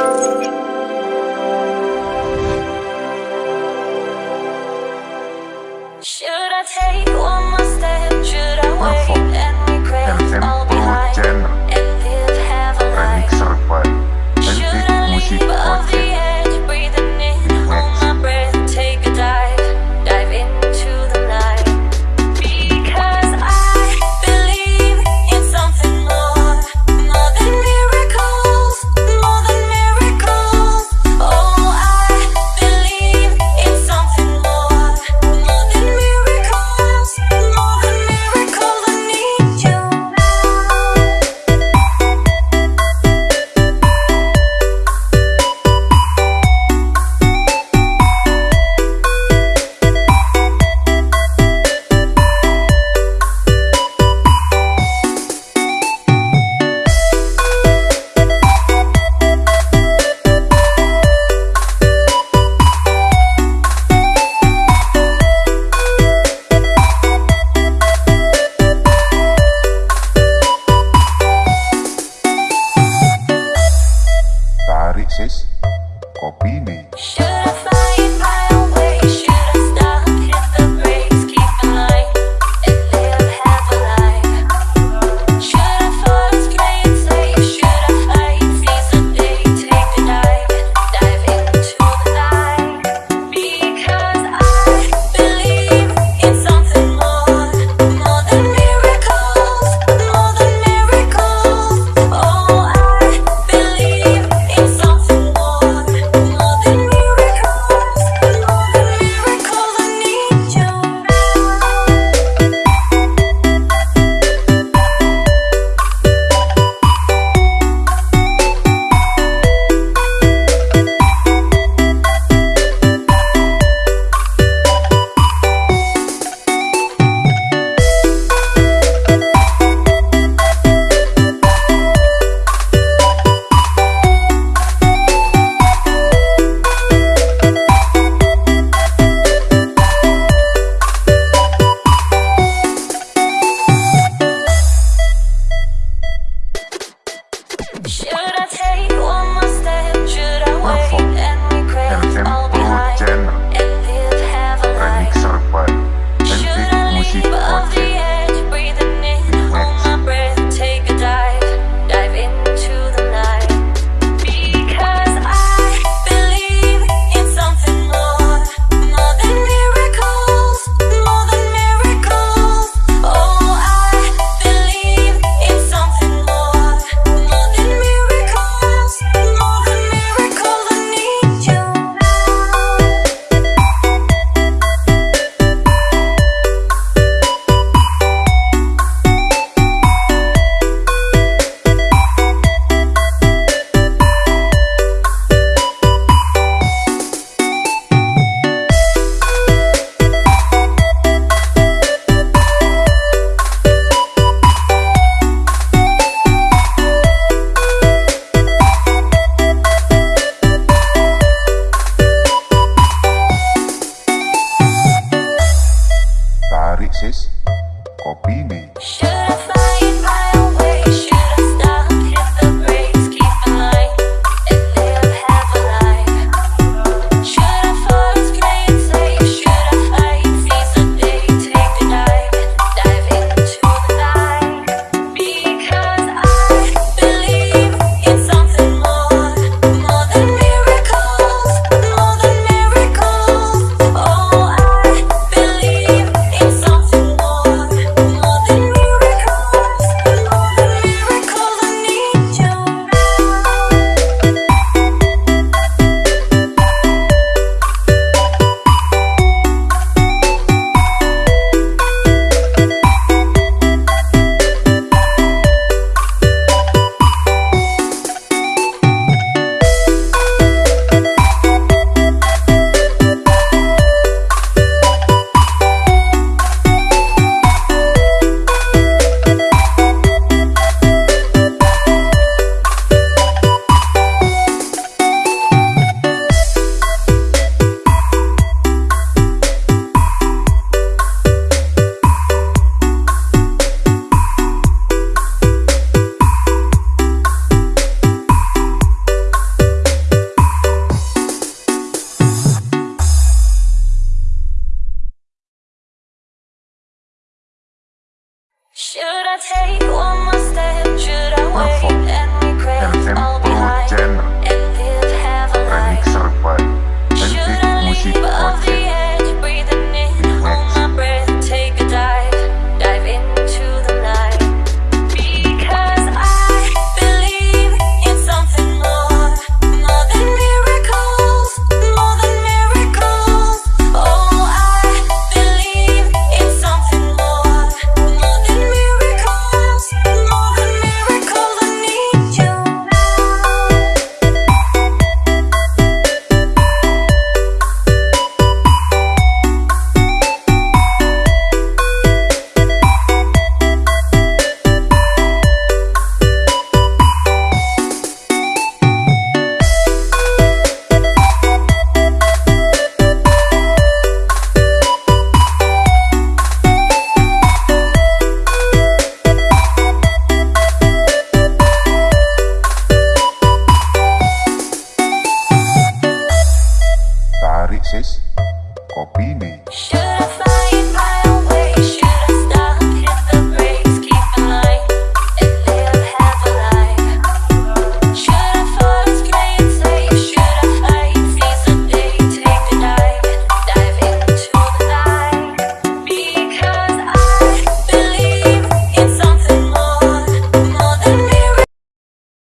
Música access copy में Kopi ini.